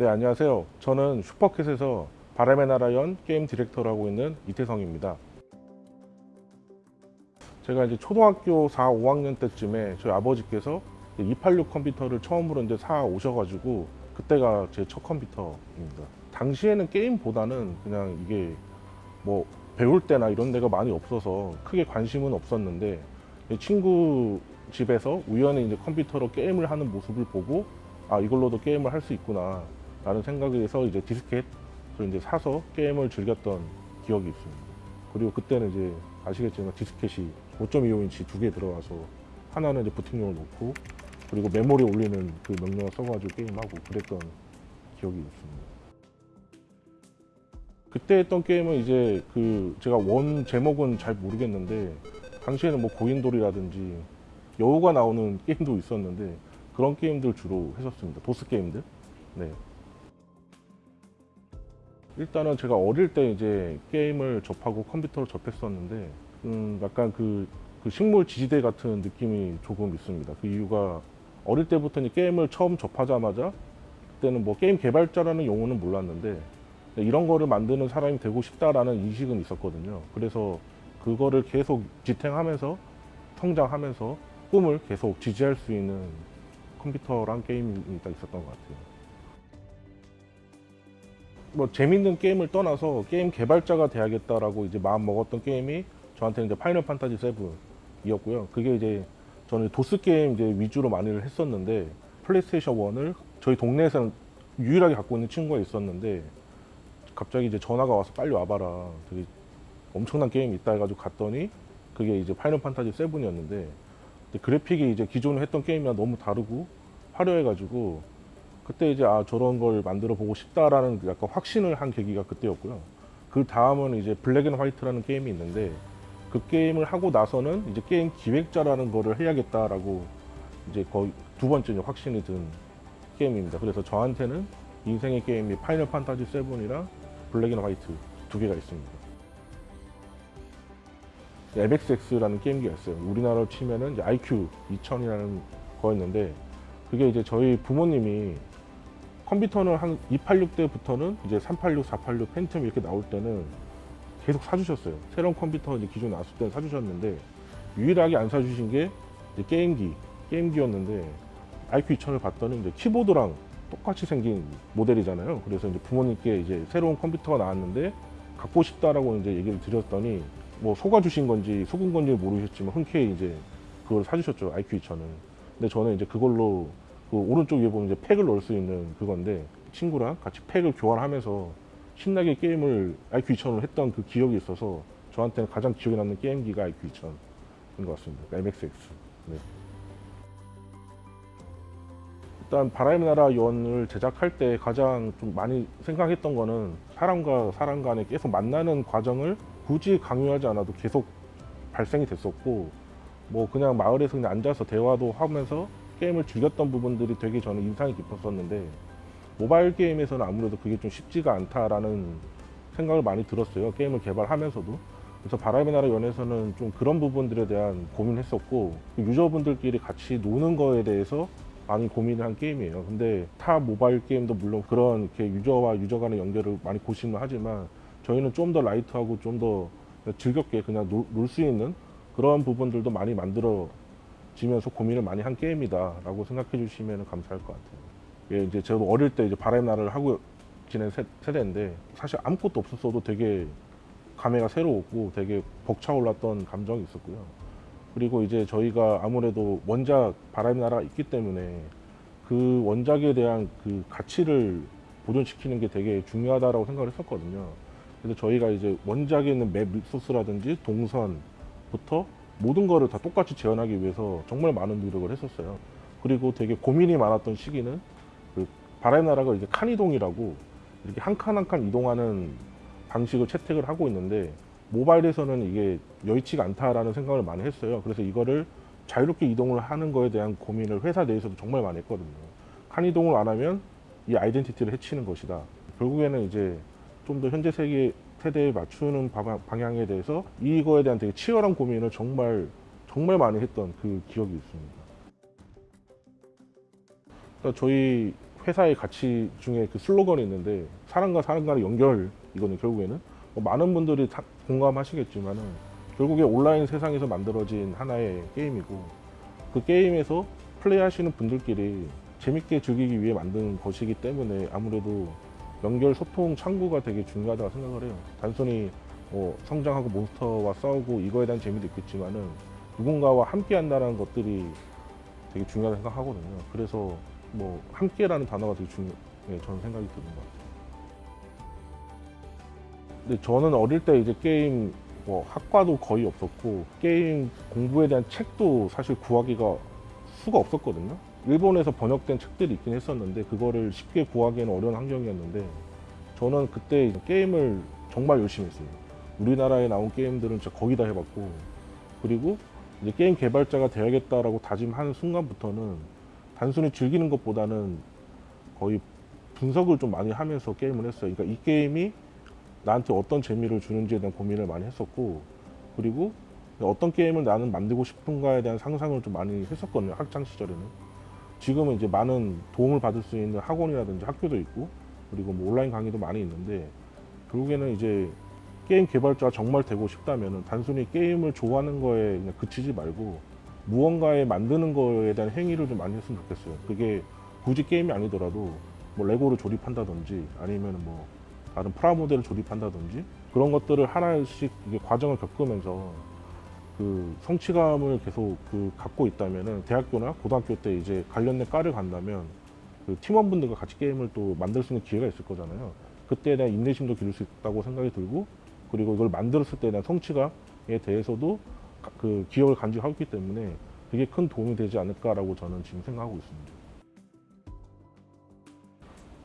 네 안녕하세요. 저는 슈퍼캣에서 바람의 나라 연 게임 디렉터를 하고 있는 이태성입니다. 제가 이제 초등학교 4, 5학년 때쯤에 저희 아버지께서 286 컴퓨터를 처음으로 이제 사 오셔가지고 그때가 제 첫 컴퓨터입니다. 당시에는 게임보다는 그냥 이게 뭐 배울 때나 이런 데가 많이 없어서 크게 관심은 없었는데 친구 집에서 우연히 이제 컴퓨터로 게임을 하는 모습을 보고 아 이걸로도 게임을 할 수 있구나 라는 생각에서 이제 디스켓을 이제 사서 게임을 즐겼던 기억이 있습니다 그리고 그때는 이제 아시겠지만 디스켓이 5.25인치 두 개 들어가서 하나는 이제 부팅용을 놓고 그리고 메모리 올리는 그 명령을 써가지고 게임하고 그랬던 기억이 있습니다 그때 했던 게임은 이제 그 제가 원 제목은 잘 모르겠는데 당시에는 뭐 고인돌이라든지 여우가 나오는 게임도 있었는데 그런 게임들 주로 했었습니다. 도스 게임들. 네. 일단은 제가 어릴 때 이제 게임을 접하고 컴퓨터를 접했었는데 음 약간 그, 그 식물 지지대 같은 느낌이 조금 있습니다. 그 이유가 어릴 때부터 이제 게임을 처음 접하자마자 그때는 뭐 게임 개발자라는 용어는 몰랐는데 이런 거를 만드는 사람이 되고 싶다라는 인식은 있었거든요. 그래서 그거를 계속 지탱하면서 성장하면서 꿈을 계속 지지할 수 있는 컴퓨터랑 게임이 딱 있었던 것 같아요. 뭐 재밌는 게임을 떠나서 게임 개발자가 돼야겠다라고 이제 마음 먹었던 게임이 저한테는 이제 파이널 판타지 7이었고요. 그게 이제 저는 도스 게임 이제 위주로 많이를 했었는데 플레이스테이션 1을 저희 동네에서는 유일하게 갖고 있는 친구가 있었는데 갑자기 이제 전화가 와서 빨리 와봐라. 되게 엄청난 게임이 있다 해가지고 갔더니 그게 이제 파이널 판타지 7이었는데 그래픽이 이제 기존에 했던 게임이랑 너무 다르고 화려해가지고 그때 이제 아 저런 걸 만들어 보고 싶다라는 약간 확신을 한 계기가 그때였고요. 그 다음은 이제 블랙 앤 화이트라는 게임이 있는데 그 게임을 하고 나서는 이제 게임 기획자라는 거를 해야겠다라고 이제 거의 두 번째 확신이 든 게임입니다. 그래서 저한테는 인생의 게임이 파이널 판타지 7이랑 블랙 앤 화이트 두 개가 있습니다. MSX라는 게임기가 있어요. 우리나라로 치면은 IQ 2000이라는 거였는데 그게 이제 저희 부모님이 컴퓨터는 한 286때부터는 이제 386, 486, 펜티엄 이렇게 나올 때는 계속 사주셨어요. 새로운 컴퓨터 이제 기존 나왔을 때는 사주셨는데 유일하게 안 사주신 게 게임기, 게임기였는데 IQ 2000을 봤더니 이제 키보드랑 똑같이 생긴 모델이잖아요. 그래서 이제 부모님께 이제 새로운 컴퓨터가 나왔는데 갖고 싶다라고 이제 얘기를 드렸더니 뭐 속아 주신 건지 속은 건지 모르셨지만 흔쾌히 이제 그걸 사주셨죠 IQ 2000은 근데 저는 이제 그걸로 그 오른쪽 위에 보면 이제 팩을 넣을 수 있는 그건데 친구랑 같이 팩을 교환하면서 신나게 게임을 IQ 2000으로 했던 그 기억이 있어서 저한테는 가장 기억에 남는 게임기가 IQ 2000인 것 같습니다 MXX 네. 일단 바람의 나라 연을 제작할 때 가장 좀 많이 생각했던 거는 사람과 사람 간에 계속 만나는 과정을 굳이 강요하지 않아도 계속 발생이 됐었고 뭐 그냥 마을에서 그냥 앉아서 대화도 하면서 게임을 즐겼던 부분들이 되게 저는 인상이 깊었었는데 모바일 게임에서는 아무래도 그게 좀 쉽지가 않다라는 생각을 많이 들었어요. 게임을 개발하면서도. 그래서 바람의 나라 연에서는 좀 그런 부분들에 대한 고민했었고 유저분들끼리 같이 노는 거에 대해서 많이 고민을 한 게임이에요. 근데 타 모바일 게임도 물론 그런 이렇게 유저와 유저 간의 연결을 많이 고심을 하지만 저희는 좀 더 라이트하고 좀 더 즐겁게 그냥 놀 수 있는 그런 부분들도 많이 만들어 지면서 고민을 많이 한 게임이다 라고 생각해 주시면 감사할 것 같아요. 예, 이제 저도 어릴 때 이제 바람의 나라를 하고 지낸 세, 세대인데 사실 아무것도 없었어도 되게 감회가 새로웠고 되게 벅차올랐던 감정이 있었고요. 그리고 이제 저희가 아무래도 원작 바람의 나라가 있기 때문에 그 원작에 대한 그 가치를 보존시키는 게 되게 중요하다고 생각을 했었거든요. 그래서 저희가 이제 원작에 있는 맵 리소스라든지 동선부터 모든 거를 다 똑같이 재현하기 위해서 정말 많은 노력을 했었어요. 그리고 되게 고민이 많았던 시기는 그 바람의 나라가 이제 칸 이동이라고 이렇게 한 칸 한 칸 이동하는 방식을 채택을 하고 있는데 모바일에서는 이게 여의치가 않다라는 생각을 많이 했어요. 그래서 이거를 자유롭게 이동을 하는 거에 대한 고민을 회사 내에서도 정말 많이 했거든요. 칸 이동을 안 하면 이 아이덴티티를 해치는 것이다. 결국에는 이제 좀 더 현재 세계 세대에 맞추는 방향에 대해서 이거에 대한 되게 치열한 고민을 정말 정말 많이 했던 그 기억이 있습니다. 그러니까 저희 회사의 가치 중에 그 슬로건이 있는데 사람과 사람 간의 연결 이거는 결국에는 뭐 많은 분들이 다 공감하시겠지만은 결국에 온라인 세상에서 만들어진 하나의 게임이고 그 게임에서 플레이하시는 분들끼리 재밌게 즐기기 위해 만든 것이기 때문에 아무래도 연결 소통 창구가 되게 중요하다고 생각을 해요. 단순히 뭐 성장하고 몬스터와 싸우고 이거에 대한 재미도 있겠지만은 누군가와 함께 한다는 것들이 되게 중요하다고 생각하거든요. 그래서 뭐 함께라는 단어가 되게 중요, 해 저는 생각이 드는 것 같아요. 근데 저는 어릴 때 이제 게임 뭐 학과도 거의 없었고 게임 공부에 대한 책도 사실 구하기가 수가 없었거든요. 일본에서 번역된 책들이 있긴 했었는데 그거를 쉽게 구하기에는 어려운 환경이었는데 저는 그때 게임을 정말 열심히 했어요. 우리나라에 나온 게임들은 진짜 거의 다 해봤고 그리고 이제 게임 개발자가 되야겠다라고 다짐하는 순간부터는 단순히 즐기는 것보다는 거의 분석을 좀 많이 하면서 게임을 했어요. 그러니까 이 게임이 나한테 어떤 재미를 주는지에 대한 고민을 많이 했었고 그리고 어떤 게임을 나는 만들고 싶은가에 대한 상상을 좀 많이 했었거든요. 학창 시절에는. 지금은 이제 많은 도움을 받을 수 있는 학원이라든지 학교도 있고 그리고 뭐 온라인 강의도 많이 있는데 결국에는 이제 게임 개발자가 정말 되고 싶다면 단순히 게임을 좋아하는 거에 그냥 그치지 말고 무언가에 만드는 거에 대한 행위를 좀 많이 했으면 좋겠어요. 그게 굳이 게임이 아니더라도 뭐 레고를 조립한다든지 아니면 뭐 다른 프라모델을 조립한다든지 그런 것들을 하나씩 이게 과정을 겪으면서 그 성취감을 계속 그 갖고 있다면은 대학교나 고등학교 때 이제 관련된 과를 간다면 그 팀원분들과 같이 게임을 또 만들 수 있는 기회가 있을 거잖아요. 그때에 대한 인내심도 기를 수 있다고 생각이 들고 그리고 이걸 만들었을 때에 대한 성취감에 대해서도 가- 그 기억을 간직하고 있기 때문에 되게 큰 도움이 되지 않을까라고 저는 지금 생각하고 있습니다.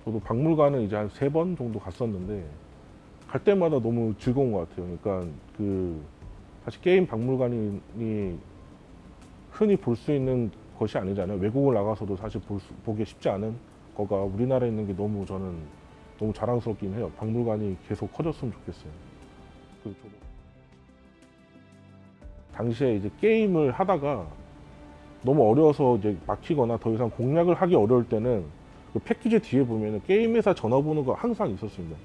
저도 박물관은 이제 한 세 번 정도 갔었는데 갈 때마다 너무 즐거운 것 같아요. 그러니까 그 사실 게임 박물관이 흔히 볼 수 있는 것이 아니잖아요. 외국을 나가서도 사실 볼 수, 보기 쉽지 않은 거가 우리나라에 있는 게 너무 저는 너무 자랑스럽긴 해요. 박물관이 계속 커졌으면 좋겠어요. 그 당시에 이제 게임을 하다가 너무 어려워서 이제 막히거나 더 이상 공략을 하기 어려울 때는 그 패키지 뒤에 보면은 게임 회사 전화번호가 항상 있었습니다.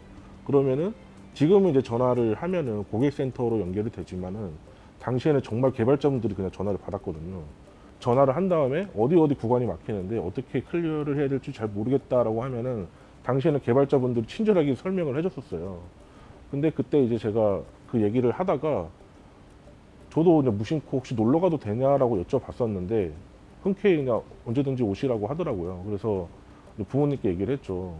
그러면은 지금은 이제 전화를 하면은 고객센터로 연결이 되지만은 당시에는 정말 개발자분들이 그냥 전화를 받았거든요. 전화를 한 다음에 어디 어디 구간이 막히는데 어떻게 클리어를 해야 될지 잘 모르겠다라고 하면은 당시에는 개발자분들이 친절하게 설명을 해줬었어요. 근데 그때 이제 제가 그 얘기를 하다가 저도 이제 무심코 혹시 놀러 가도 되냐라고 여쭤봤었는데 흔쾌히 그냥 언제든지 오시라고 하더라고요. 그래서 부모님께 얘기를 했죠.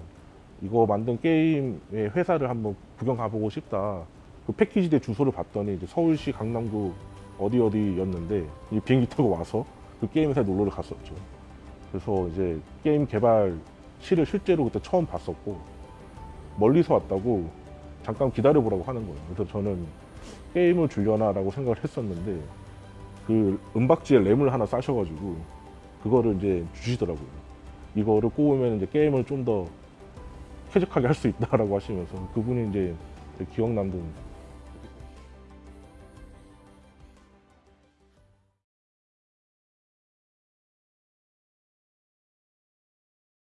이거 만든 게임의 회사를 한번 구경 가보고 싶다. 그 패키지대 주소를 봤더니 이제 서울시 강남구 어디 어디였는데 이 비행기 타고 와서 그 게임 회사에 놀러를 갔었죠. 그래서 이제 게임 개발 실을 실제로 그때 처음 봤었고 멀리서 왔다고 잠깐 기다려 보라고 하는 거예요. 그래서 저는 게임을 주려나 라고 생각을 했었는데 그 은박지에 램을 하나 싸셔가지고 그거를 이제 주시더라고요. 이거를 꼽으면 이제 게임을 좀 더 쾌적하게 할 수 있다라고 하시면서 그분이 이제 기억 남는